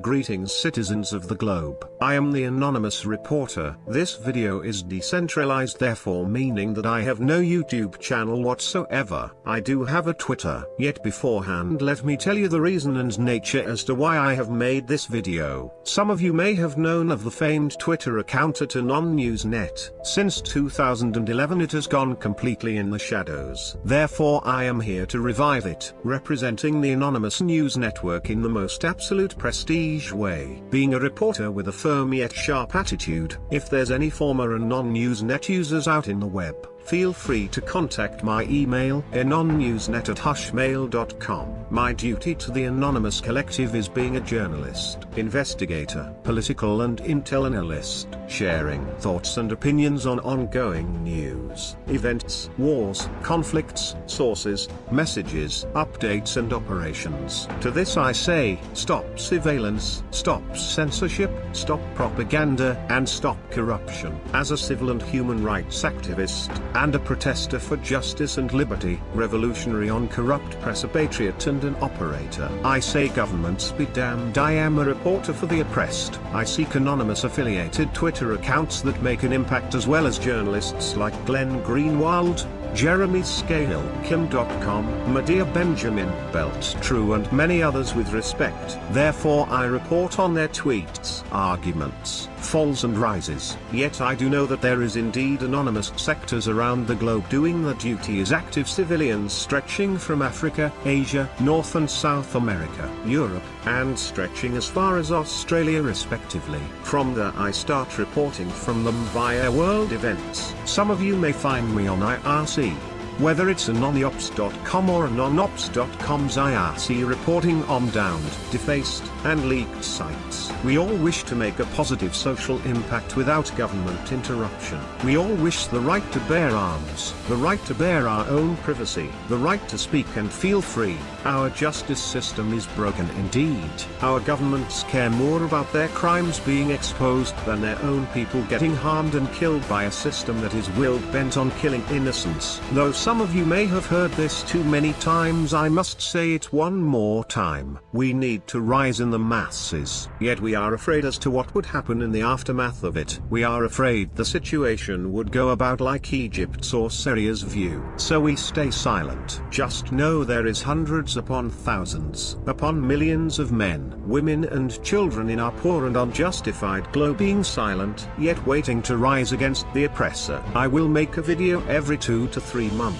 Greetings citizens of the globe. I am the anonymous reporter. This video is decentralized therefore meaning that I have no YouTube channel whatsoever. I do have a Twitter. Yet beforehand let me tell you the reason and nature as to why I have made this video. Some of you may have known of the famed Twitter account at AnonNewsNet. Since 2011 it has gone completely in the shadows. Therefore I am here to revive it, representing the anonymous news network in the most absolute prestige way. Being a reporter with a firm yet sharp attitude, if there's any former AnonNewsNet users out in the web, feel free to contact my email anonnewsnet at hushmail.com. My duty to the Anonymous Collective is being a journalist, investigator, political and intel analyst, sharing thoughts and opinions on ongoing news, events, wars, conflicts, sources, messages, updates and operations. To this I say, stop surveillance, stop censorship, stop propaganda, and stop corruption. As a civil and human rights activist, and a protester for justice and liberty, revolutionary on corrupt press a patriot and an operator. I say governments be damned I am a reporter for the oppressed. I seek anonymous affiliated Twitter accounts that make an impact as well as journalists like Glenn Greenwald, Jeremy Scahill, Kim Dotcom, Medea Benjamin, Belt True and many others with respect. Therefore I report on their tweets, arguments, falls and rises. Yet I do know that there is indeed anonymous sectors around the globe doing the duty as active civilians stretching from Africa, Asia, North and South America, Europe, and stretching as far as Australia respectively. From there I start reporting from them via world events. Some of you may find me on IRC whether it's anonyops.com or anonops.com's IRC reporting on downed, defaced, and leaked sites. We all wish to make a positive social impact without government interruption. We all wish the right to bear arms, the right to bear our own privacy, the right to speak and feel free. Our justice system is broken indeed. Our governments care more about their crimes being exposed than their own people getting harmed and killed by a system that is will bent on killing innocents. Though some of you may have heard this too many times I must say it one more time. We need to rise in the masses. Yet we are afraid as to what would happen in the aftermath of it. We are afraid the situation would go about like Egypt's or Syria's view. So we stay silent. Just know there is hundreds upon thousands, upon millions of men, women and children in our poor and unjustified globe being silent, yet waiting to rise against the oppressor. I will make a video every two to three months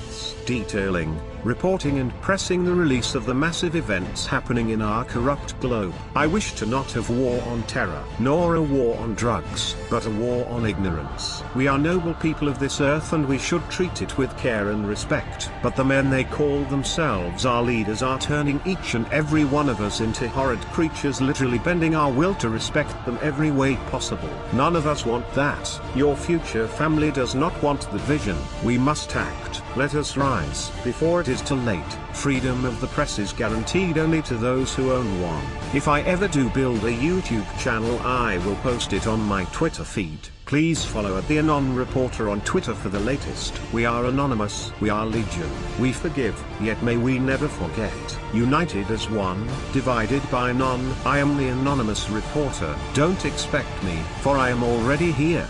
detailing, reporting and pressing the release of the massive events happening in our corrupt globe. I wish to not have war on terror, nor a war on drugs, but a war on ignorance. We are noble people of this earth and we should treat it with care and respect. But the men they call themselves our leaders are turning each and every one of us into horrid creatures literally bending our will to respect them every way possible. None of us want that. Your future family does not want the vision. We must act. Let us rise before it is too late. Freedom of the press is guaranteed only to those who own one. If I ever do build a YouTube channel I will post it on my Twitter feed. Please follow at the Anon Reporter on Twitter for the latest. We are anonymous, we are legion, we forgive, yet may we never forget. United as one, divided by none. I am the anonymous reporter. Don't expect me, for I am already here.